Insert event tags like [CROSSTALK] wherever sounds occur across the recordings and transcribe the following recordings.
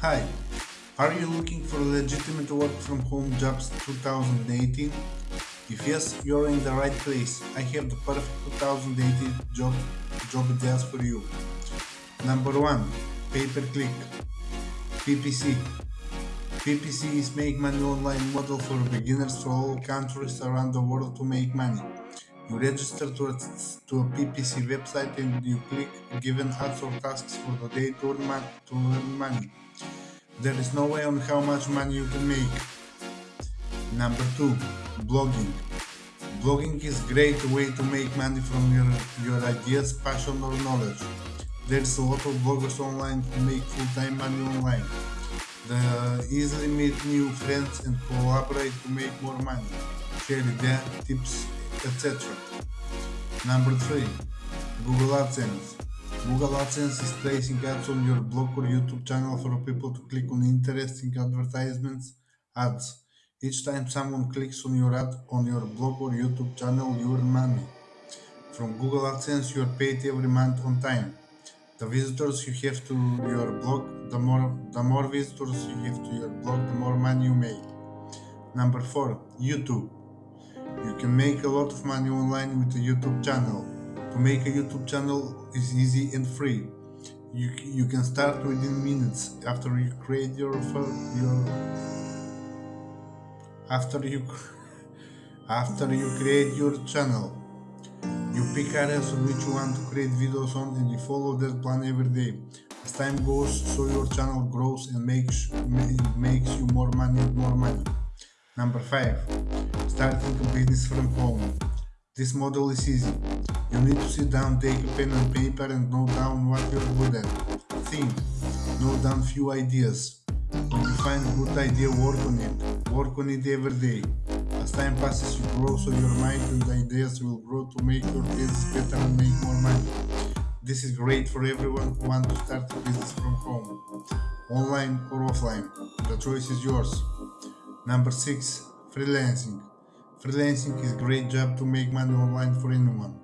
Hi, are you looking for legitimate work from home jobs 2018? If yes, you're in the right place. I have the perfect 2018 job job ideas for you. Number 1. Pay-per-click PPC PPC is make money online model for beginners from all countries around the world to make money. You register to a, to a PPC website and you click given ads or tasks for the day to earn, money, to earn money. There is no way on how much money you can make. Number two, blogging. Blogging is a great way to make money from your, your ideas, passion or knowledge. There's a lot of bloggers online who make full-time money online. They easily meet new friends and collaborate to make more money, share ideas, tips, etc. Number 3. Google AdSense. Google AdSense is placing ads on your blog or YouTube channel for people to click on interesting advertisements ads. Each time someone clicks on your ad on your blog or YouTube channel, you earn money. From Google AdSense, you are paid every month on time. The visitors you have to your blog, the more the more visitors you have to your blog, the more money you make. Number four, YouTube. You can make a lot of money online with a YouTube channel. To make a YouTube channel is easy and free. You, you can start within minutes after you create your your after you [LAUGHS] after you create your channel. You pick areas on which you want to create videos on and you follow that plan every day. As time goes, so your channel grows and makes makes you more money more money. Number 5. Starting a business from home. This model is easy. You need to sit down, take a pen and paper and note down what you're good at. Think. Note down few ideas. When you find a good idea, work on it. Work on it every day. As time passes, you grow so your mind and ideas will grow to make your business better and make more money. This is great for everyone who wants to start a business from home, online or offline. The choice is yours. Number 6. Freelancing. Freelancing is a great job to make money online for anyone.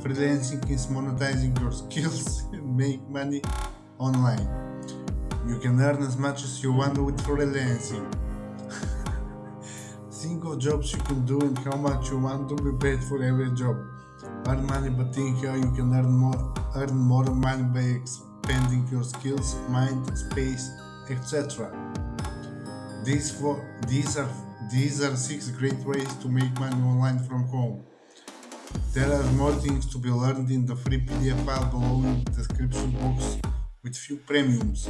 Freelancing is monetizing your [LAUGHS] skills and make money online. You can earn as much as you want with freelancing. [LAUGHS] think of jobs you can do and how much you want to be paid for every job. Earn money but think how you can earn more earn more money by expanding your skills, mind, space, etc. These, four, these, are, these are six great ways to make money online from home. There are more things to be learned in the free PDF file below in the description box with few premiums.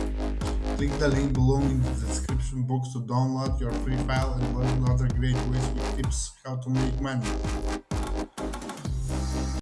Click the link below in the description box to download your free file and learn other great ways with tips how to make money.